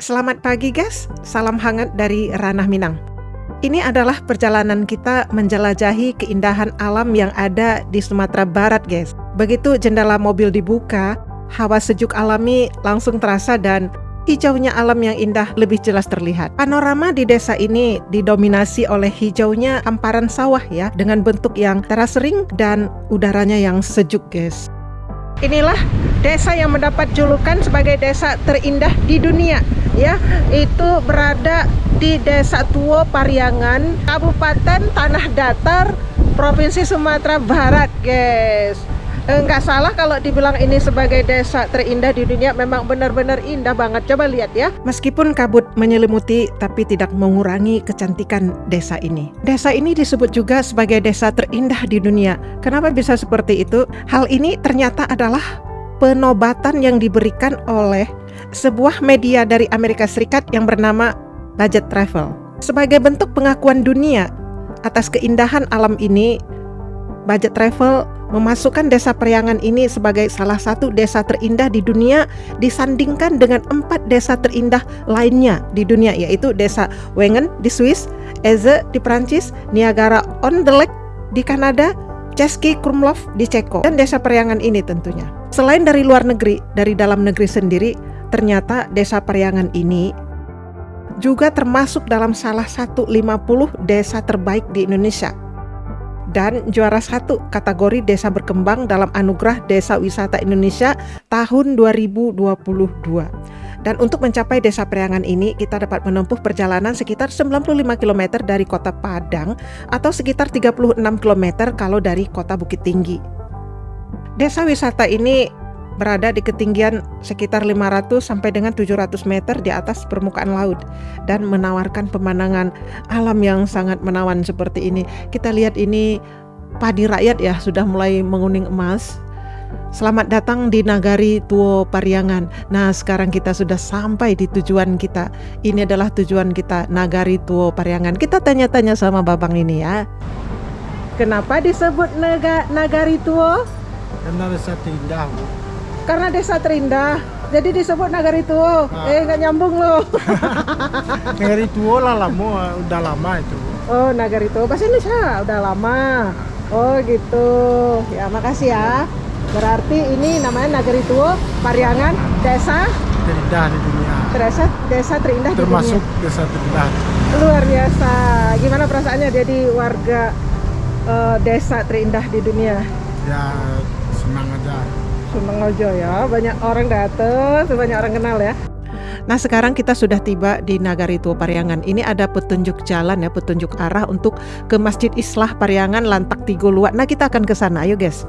Selamat pagi guys, salam hangat dari Ranah Minang. Ini adalah perjalanan kita menjelajahi keindahan alam yang ada di Sumatera Barat guys. Begitu jendela mobil dibuka, hawa sejuk alami langsung terasa dan hijaunya alam yang indah lebih jelas terlihat. Panorama di desa ini didominasi oleh hijaunya hamparan sawah ya dengan bentuk yang teras ring dan udaranya yang sejuk guys. Inilah desa yang mendapat julukan sebagai desa terindah di dunia ya. Itu berada di Desa Tuo Pariangan Kabupaten Tanah Datar Provinsi Sumatera Barat guys enggak salah kalau dibilang ini sebagai desa terindah di dunia memang benar-benar indah banget. Coba lihat ya. Meskipun kabut menyelimuti tapi tidak mengurangi kecantikan desa ini. Desa ini disebut juga sebagai desa terindah di dunia. Kenapa bisa seperti itu? Hal ini ternyata adalah penobatan yang diberikan oleh sebuah media dari Amerika Serikat yang bernama Budget Travel. Sebagai bentuk pengakuan dunia atas keindahan alam ini, Budget Travel memasukkan desa Periangan ini sebagai salah satu desa terindah di dunia disandingkan dengan empat desa terindah lainnya di dunia yaitu desa Wengen di Swiss, Eze di Prancis, Niagara on the Lake di Kanada, Český Krumlov di Ceko dan desa Periangan ini tentunya. Selain dari luar negeri, dari dalam negeri sendiri, ternyata desa Periangan ini juga termasuk dalam salah satu 50 desa terbaik di Indonesia dan juara satu kategori desa berkembang dalam anugerah Desa Wisata Indonesia tahun 2022. Dan untuk mencapai desa Periangan ini, kita dapat menempuh perjalanan sekitar 95 km dari kota Padang atau sekitar 36 km kalau dari kota Bukit Tinggi. Desa wisata ini berada di ketinggian sekitar 500 sampai dengan 700 meter di atas permukaan laut dan menawarkan pemandangan alam yang sangat menawan seperti ini. Kita lihat ini padi rakyat ya sudah mulai menguning emas Selamat datang di Nagari Tuo Pariangan. Nah, sekarang kita sudah sampai di tujuan kita. Ini adalah tujuan kita, Nagari Tuo Pariangan. Kita tanya-tanya sama Babang ini ya. Kenapa disebut Naga, Nagari Tuo? Karena desa terindah. Bu. Karena desa terindah. Jadi disebut Nagari Tuo. Ah. Eh, nggak nyambung loh. Nagari Tuo lah lama, udah lama itu. oh, Nagari Tuo. Bahasa Indonesia udah lama. Oh, gitu. Ya, makasih ya. Berarti ini namanya Nagari Tuo, Pariangan, desa Terindah di dunia. desa desa terindah Termasuk di desa terindah. dunia. Luar biasa. Gimana perasaannya jadi warga eh, desa terindah di dunia? Ya senang Seneng aja ya, banyak orang datang, banyak orang kenal ya. Nah sekarang kita sudah tiba di Nagari Tua Pariangan. Ini ada petunjuk jalan ya, petunjuk arah untuk ke Masjid Islah Pariangan Lantak Tigo Luak. Nah kita akan ke sana, ayo guys.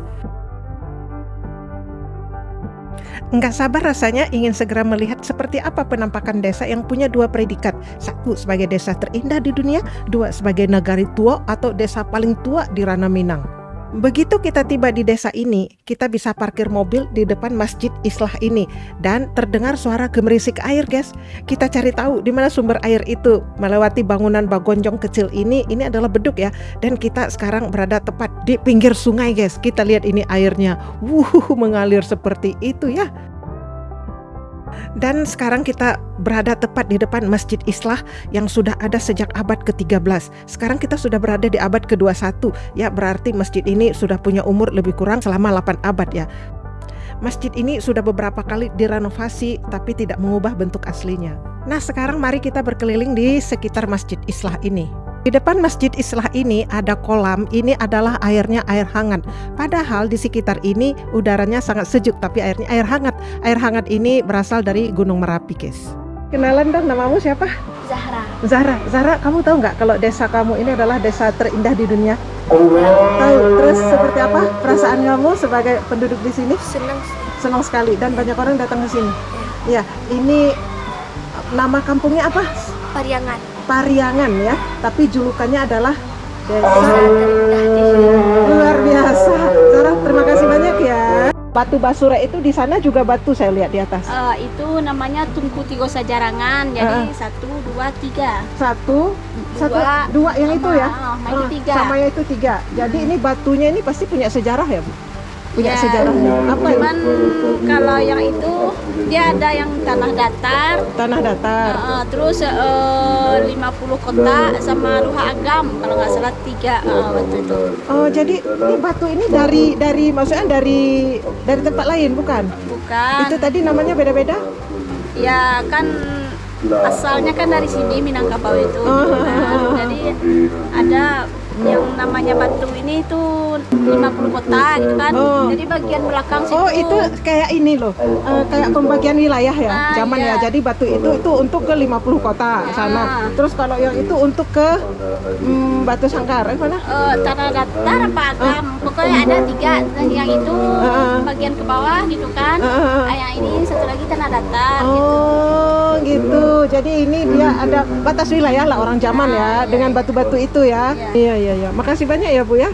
Enggak sabar rasanya ingin segera melihat seperti apa penampakan desa yang punya dua predikat. Satu sebagai desa terindah di dunia, dua sebagai nagari tua atau desa paling tua di Ranah Minang. Begitu kita tiba di desa ini, kita bisa parkir mobil di depan Masjid Islah ini dan terdengar suara gemerisik air, guys. Kita cari tahu di mana sumber air itu. Melewati bangunan bagonjong kecil ini, ini adalah beduk ya. Dan kita sekarang berada tepat di pinggir sungai, guys. Kita lihat ini airnya. Wuh, mengalir seperti itu ya. Dan sekarang kita berada tepat di depan Masjid Islah yang sudah ada sejak abad ke-13. Sekarang kita sudah berada di abad ke-21. Ya, berarti masjid ini sudah punya umur lebih kurang selama 8 abad ya. Masjid ini sudah beberapa kali direnovasi tapi tidak mengubah bentuk aslinya. Nah, sekarang mari kita berkeliling di sekitar Masjid Islah ini. Di depan Masjid Islah ini ada kolam, ini adalah airnya air hangat. Padahal di sekitar ini udaranya sangat sejuk, tapi airnya air hangat. Air hangat ini berasal dari Gunung Merapi, guys. Kenalan dong, namamu siapa? Zahra Zahra. Zahra, kamu tahu nggak kalau desa kamu ini adalah desa terindah di dunia? Tahu. Terus seperti apa perasaan kamu sebagai penduduk di sini? seneng sih Senang sekali dan banyak orang datang ke sini. Ya, ini nama kampungnya apa? Pariangan Pariangan ya, tapi julukannya adalah desa terindah di sini luar biasa. Zara, terima kasih banyak ya. Batu Basura itu di sana juga batu saya lihat di atas. Eh, itu namanya Tungku Tigo Sajarangan jadi Ah. satu dua tiga Satu, satu, Dua, dua yang itu sama- ya. oh, sama itu tiga. Sama yang itu tiga. Jadi ini batunya ini pasti punya sejarah ya, Bu? Punya Ya, sejarahnya. Apa itu? Cuman kalau yang itu dia ada yang tanah datar, Tanah datar. uh, terus uh, 50 kotak sama luha agam kalau nggak salah tiga uh, waktu itu. Oh, jadi ini batu ini dari dari maksudnya dari dari tempat lain bukan? Bukan. Itu tadi namanya beda-beda? Ya kan asalnya kan dari sini Minangkabau itu. Oh. Nah, jadi ada yang namanya batu ini tuh 50 kota gitu kan. Oh. Jadi bagian belakang situ. Oh, itu kayak ini loh. eh, kayak pembagian wilayah ya. Ah, Zaman iya. ya. Jadi batu itu itu untuk ke 50 kota sana. Ah. Terus kalau yang itu untuk ke hmm, Batu Sangkar, eh, mana? Eh, tanah datar apa agam pokoknya ada tiga Nah, yang itu Ah. bagian ke bawah gitu kan Ah, ah, ah. Ah, yang ini satu lagi tanah datar gitu Oh gitu. Jadi ini dia ada batas wilayah lah orang zaman ya dengan batu-batu itu ya. Iya iya iya. Makasih banyak ya Bu ya.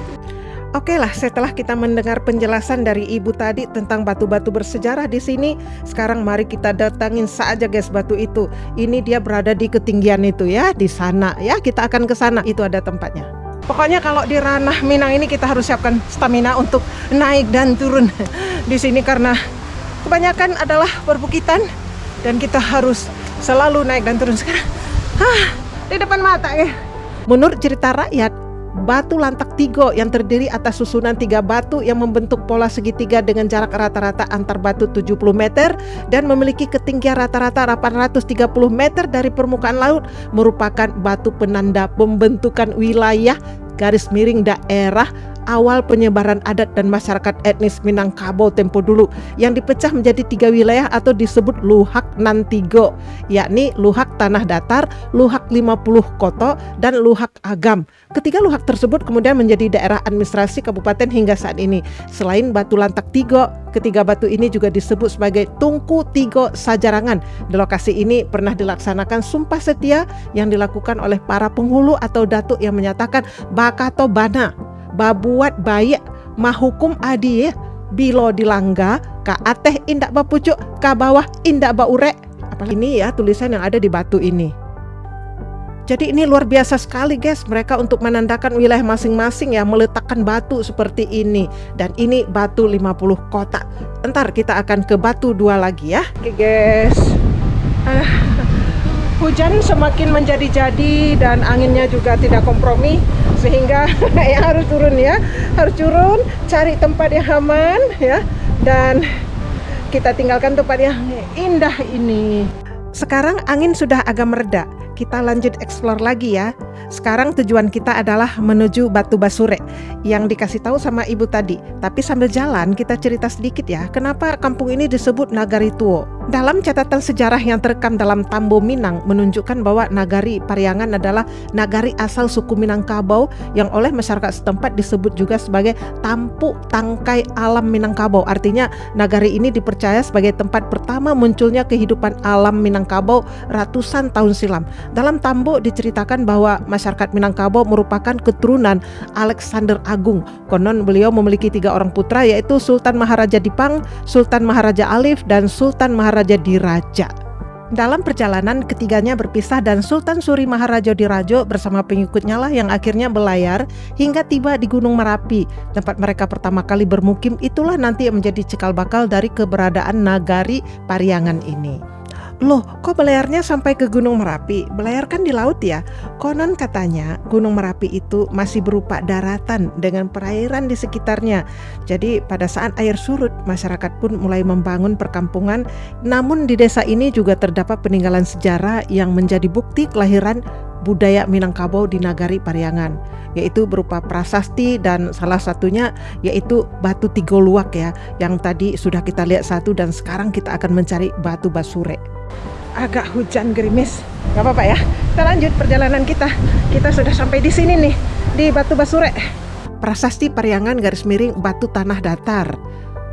Oke lah, setelah kita mendengar penjelasan dari Ibu tadi tentang batu-batu bersejarah di sini, sekarang mari kita datangin saja guys batu itu. Ini dia berada di ketinggian itu ya, di sana ya. Kita akan ke sana. Itu ada tempatnya. Pokoknya kalau di ranah Minang ini kita harus siapkan stamina untuk naik dan turun di sini karena kebanyakan adalah perbukitan dan kita harus selalu naik dan turun sekarang. Ah, di depan mata ya. Menurut cerita rakyat, batu lantak tigo yang terdiri atas susunan tiga batu yang membentuk pola segitiga dengan jarak rata-rata antar batu 70 meter dan memiliki ketinggian rata-rata 830 meter dari permukaan laut merupakan batu penanda pembentukan wilayah garis miring daerah awal penyebaran adat dan masyarakat etnis Minangkabau tempo dulu yang dipecah menjadi tiga wilayah atau disebut Luhak Nantigo yakni Luhak Tanah Datar, Luhak 50 Koto, dan Luhak Agam. Ketiga luhak tersebut kemudian menjadi daerah administrasi kabupaten hingga saat ini. Selain Batu Lantak Tigo, ketiga batu ini juga disebut sebagai Tungku Tigo Sajarangan. Di lokasi ini pernah dilaksanakan sumpah setia yang dilakukan oleh para penghulu atau datuk yang menyatakan bakato bana babuat baik mahukum adi bilo dilangga ka ateh indak bapucuk ka bawah indak baurek. Apa ini ya tulisan yang ada di batu ini. Jadi ini luar biasa sekali guys mereka untuk menandakan wilayah masing-masing ya meletakkan batu seperti ini. Dan ini batu 50 kotak. Entar kita akan ke batu dua lagi ya. Oke guys. Ah, hujan semakin menjadi-jadi dan anginnya juga tidak kompromi sehingga ya harus turun ya. Harus turun cari tempat yang aman ya dan kita tinggalkan tempat yang indah ini. Sekarang angin sudah agak mereda kita lanjut explore lagi ya sekarang tujuan kita adalah menuju Batu Basure yang dikasih tahu sama ibu tadi. Tapi sambil jalan kita cerita sedikit ya, kenapa kampung ini disebut Nagari Tuo. Dalam catatan sejarah yang terekam dalam Tambo Minang menunjukkan bahwa Nagari Pariangan adalah nagari asal suku Minangkabau yang oleh masyarakat setempat disebut juga sebagai Tampu Tangkai Alam Minangkabau. Artinya nagari ini dipercaya sebagai tempat pertama munculnya kehidupan alam Minangkabau ratusan tahun silam. Dalam Tambo diceritakan bahwa masyarakat Minangkabau merupakan keturunan Alexander Agung. Konon beliau memiliki tiga orang putra yaitu Sultan Maharaja Dipang, Sultan Maharaja Alif, dan Sultan Maharaja Diraja. Dalam perjalanan ketiganya berpisah dan Sultan Suri Maharaja Dirajo bersama pengikutnya lah yang akhirnya belayar hingga tiba di Gunung Merapi. Tempat mereka pertama kali bermukim itulah nanti menjadi cikal bakal dari keberadaan Nagari Pariangan ini. Loh, kok belayarnya sampai ke Gunung Merapi? Belayar kan di laut ya? Konon katanya Gunung Merapi itu masih berupa daratan dengan perairan di sekitarnya. Jadi pada saat air surut, masyarakat pun mulai membangun perkampungan. Namun di desa ini juga terdapat peninggalan sejarah yang menjadi bukti kelahiran budaya Minangkabau di Nagari Pariangan yaitu berupa prasasti dan salah satunya yaitu batu tigo luak ya yang tadi sudah kita lihat satu dan sekarang kita akan mencari batu basure agak hujan gerimis. Nggak apa-apa ya. Kita lanjut perjalanan kita. Kita sudah sampai di sini nih di batu basure. Prasasti Pariangan garis miring batu tanah datar.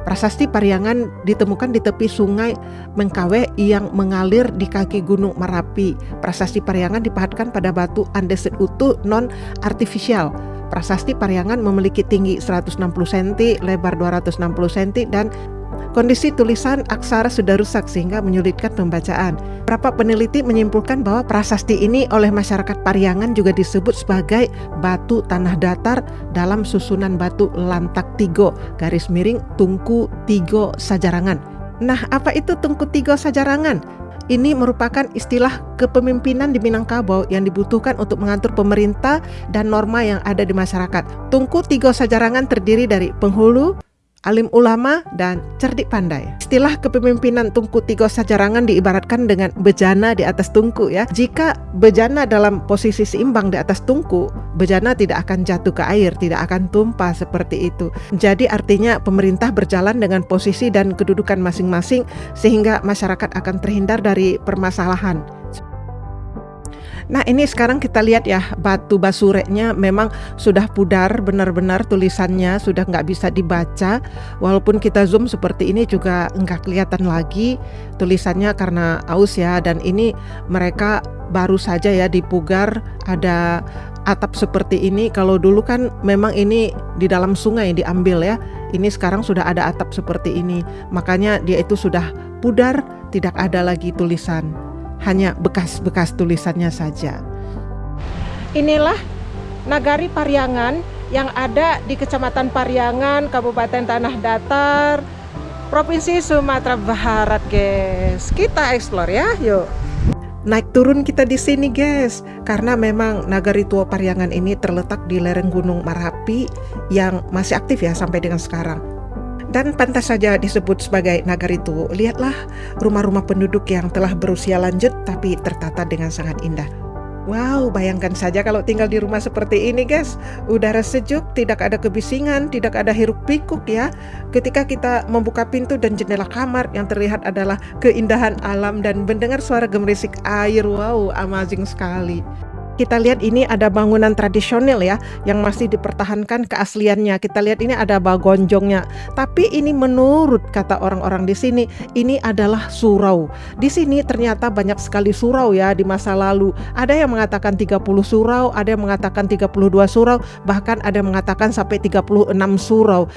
Prasasti Pariangan ditemukan di tepi sungai Mengkawe yang mengalir di kaki Gunung Merapi. Prasasti Pariangan dipahatkan pada batu andesit utuh non artifisial. Prasasti Pariangan memiliki tinggi 160 cm, lebar 260 cm dan Kondisi tulisan aksara sudah rusak sehingga menyulitkan pembacaan. Beberapa peneliti menyimpulkan bahwa prasasti ini oleh masyarakat Pariangan juga disebut sebagai batu tanah datar dalam susunan batu lantak tigo garis miring tungku tigo sajarangan. Nah, apa itu tungku tigo sajarangan? Ini merupakan istilah kepemimpinan di Minangkabau yang dibutuhkan untuk mengatur pemerintah dan norma yang ada di masyarakat. Tungku tigo sajarangan terdiri dari penghulu, alim ulama, dan cerdik pandai. Istilah kepemimpinan Tungku Tigo Sajarangan diibaratkan dengan bejana di atas tungku ya. Jika bejana dalam posisi seimbang di atas tungku, bejana tidak akan jatuh ke air, tidak akan tumpah seperti itu. Jadi artinya pemerintah berjalan dengan posisi dan kedudukan masing-masing sehingga masyarakat akan terhindar dari permasalahan. Nah ini sekarang kita lihat ya batu basurenya memang sudah pudar benar-benar tulisannya sudah nggak bisa dibaca. Walaupun kita zoom seperti ini juga nggak kelihatan lagi tulisannya karena aus ya. Dan ini mereka baru saja ya dipugar ada atap seperti ini. Kalau dulu kan memang ini di dalam sungai diambil ya. Ini sekarang sudah ada atap seperti ini. Makanya dia itu sudah pudar tidak ada lagi tulisan hanya bekas-bekas tulisannya saja. Inilah Nagari Pariangan yang ada di Kecamatan Pariangan, Kabupaten Tanah Datar, Provinsi Sumatera Barat, guys. Kita explore ya, yuk. Naik turun kita di sini, guys. Karena memang Nagari Tua Pariangan ini terletak di lereng Gunung Marapi yang masih aktif ya sampai dengan sekarang dan pantas saja disebut sebagai nagari itu. Lihatlah rumah-rumah penduduk yang telah berusia lanjut tapi tertata dengan sangat indah. Wow, bayangkan saja kalau tinggal di rumah seperti ini guys Udara sejuk, tidak ada kebisingan, tidak ada hiruk pikuk ya Ketika kita membuka pintu dan jendela kamar Yang terlihat adalah keindahan alam dan mendengar suara gemerisik air Wow, amazing sekali kita lihat ini ada bangunan tradisional ya yang masih dipertahankan keasliannya. Kita lihat ini ada bagonjongnya. Tapi ini menurut kata orang-orang di sini ini adalah surau. Di sini ternyata banyak sekali surau ya di masa lalu. Ada yang mengatakan 30 surau, ada yang mengatakan 32 surau, bahkan ada yang mengatakan sampai 36 surau.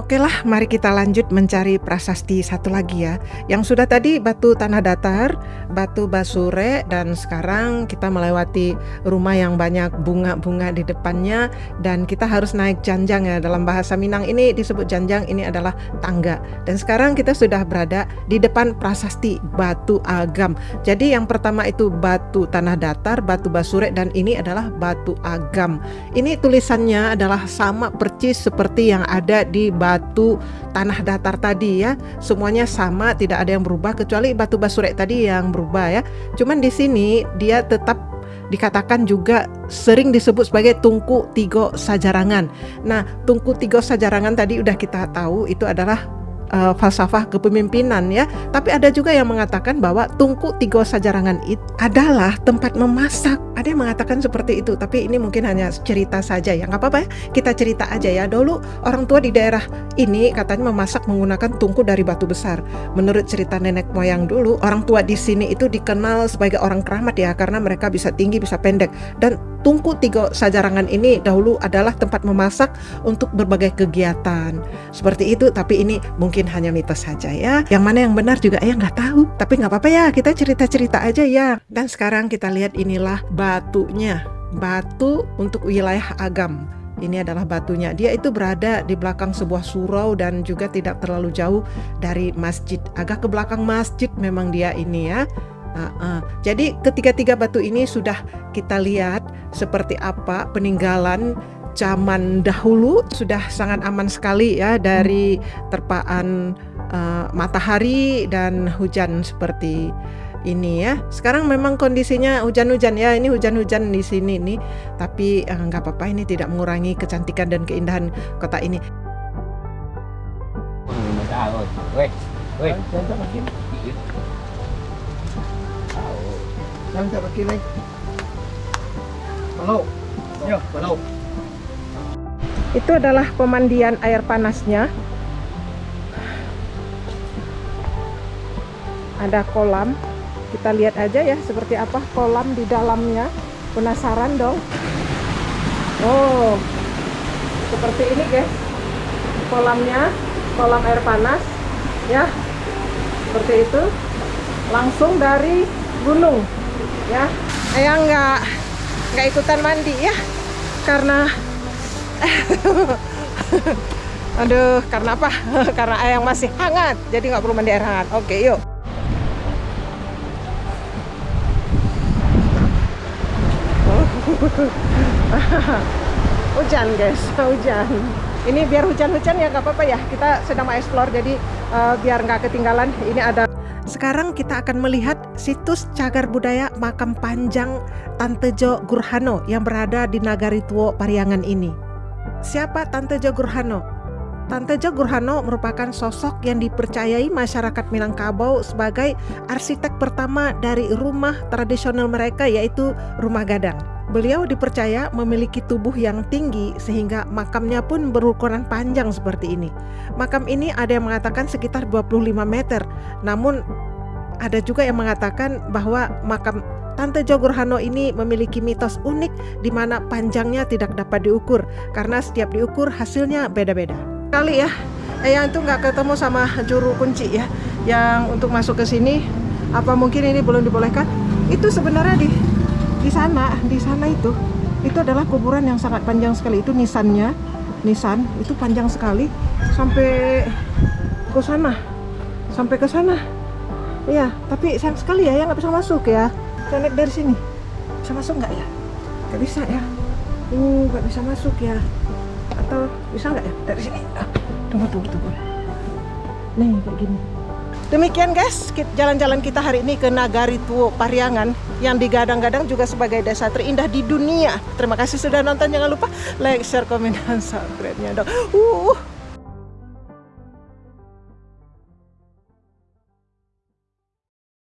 Oke lah, mari kita lanjut mencari prasasti satu lagi ya. Yang sudah tadi batu tanah datar, batu basure, dan sekarang kita melewati rumah yang banyak bunga-bunga di depannya dan kita harus naik janjang ya. Dalam bahasa Minang ini disebut janjang, ini adalah tangga. Dan sekarang kita sudah berada di depan prasasti batu agam. Jadi yang pertama itu batu tanah datar, batu basure, dan ini adalah batu agam. Ini tulisannya adalah sama percis seperti yang ada di batu batu tanah datar tadi ya semuanya sama tidak ada yang berubah kecuali batu basurek tadi yang berubah ya cuman di sini dia tetap dikatakan juga sering disebut sebagai tungku tigo sajarangan. Nah, tungku tigo sajarangan tadi udah kita tahu itu adalah uh, falsafah kepemimpinan ya. Tapi ada juga yang mengatakan bahwa Tungku Tigo Sajarangan itu adalah tempat memasak. Ada yang mengatakan seperti itu, tapi ini mungkin hanya cerita saja ya. Nggak apa-apa ya, kita cerita aja ya. Dulu orang tua di daerah ini katanya memasak menggunakan tungku dari batu besar. Menurut cerita nenek moyang dulu, orang tua di sini itu dikenal sebagai orang keramat ya, karena mereka bisa tinggi, bisa pendek. Dan Tungku Tigo Sajarangan ini dahulu adalah tempat memasak untuk berbagai kegiatan. Seperti itu, tapi ini mungkin hanya mitos saja ya. Yang mana yang benar juga ayah nggak tahu. Tapi nggak apa-apa ya, kita cerita-cerita aja ya. Dan sekarang kita lihat inilah batunya. Batu untuk wilayah agam. Ini adalah batunya. Dia itu berada di belakang sebuah surau dan juga tidak terlalu jauh dari masjid. Agak ke belakang masjid memang dia ini ya. Uh, uh. Jadi ketiga-tiga batu ini sudah kita lihat seperti apa peninggalan zaman dahulu sudah sangat aman sekali ya dari terpaan uh, matahari dan hujan seperti ini ya. Sekarang memang kondisinya hujan-hujan ya. Ini hujan-hujan di sini nih. Tapi nggak uh, apa-apa ini tidak mengurangi kecantikan dan keindahan kota ini. Weh, Itu adalah pemandian air panasnya. Ada kolam. Kita lihat aja ya seperti apa kolam di dalamnya. Penasaran dong. Oh. Seperti ini, guys. kolamnya, kolam air panas, ya, seperti itu. Langsung dari gunung, ya. Ayang nggak nggak ikutan mandi ya, karena Aduh, karena apa? karena ayang masih hangat, jadi nggak perlu mandi air hangat. Oke, yuk. hujan guys, hujan. Ini biar hujan-hujan ya nggak apa-apa ya. Kita sedang explore, jadi uh, biar nggak ketinggalan. Ini ada. Sekarang kita akan melihat situs cagar budaya makam panjang Tante Jo Gurhano yang berada di Nagari Tuo Pariangan ini. Siapa Tante Jo Gurhano? Tante Jo Gurhano merupakan sosok yang dipercayai masyarakat Minangkabau sebagai arsitek pertama dari rumah tradisional mereka yaitu rumah gadang. Beliau dipercaya memiliki tubuh yang tinggi sehingga makamnya pun berukuran panjang seperti ini. Makam ini ada yang mengatakan sekitar 25 meter, namun ada juga yang mengatakan bahwa makam Tante Jogurhano ini memiliki mitos unik di mana panjangnya tidak dapat diukur karena setiap diukur hasilnya beda-beda. Kali ya, yang itu nggak ketemu sama juru kunci ya, yang untuk masuk ke sini. Apa mungkin ini belum dibolehkan? Itu sebenarnya di di sana di sana itu. Itu adalah kuburan yang sangat panjang sekali. Itu nisannya nisan itu panjang sekali. Sampai ke sana sampai ke sana iya tapi sayang sekali ya yang nggak bisa masuk ya. Saya naik dari sini. Bisa masuk nggak ya? Nggak bisa ya. Uh nggak bisa masuk ya. Atau bisa nggak ya? Dari sini. Ah, tunggu tunggu tunggu. Nih kayak gini. Demikian guys, jalan-jalan kita hari ini ke Nagari Tuo Pariangan yang digadang-gadang juga sebagai desa terindah di dunia. Terima kasih sudah nonton, jangan lupa like, share, komen, dan subscribe-nya dong. Uh.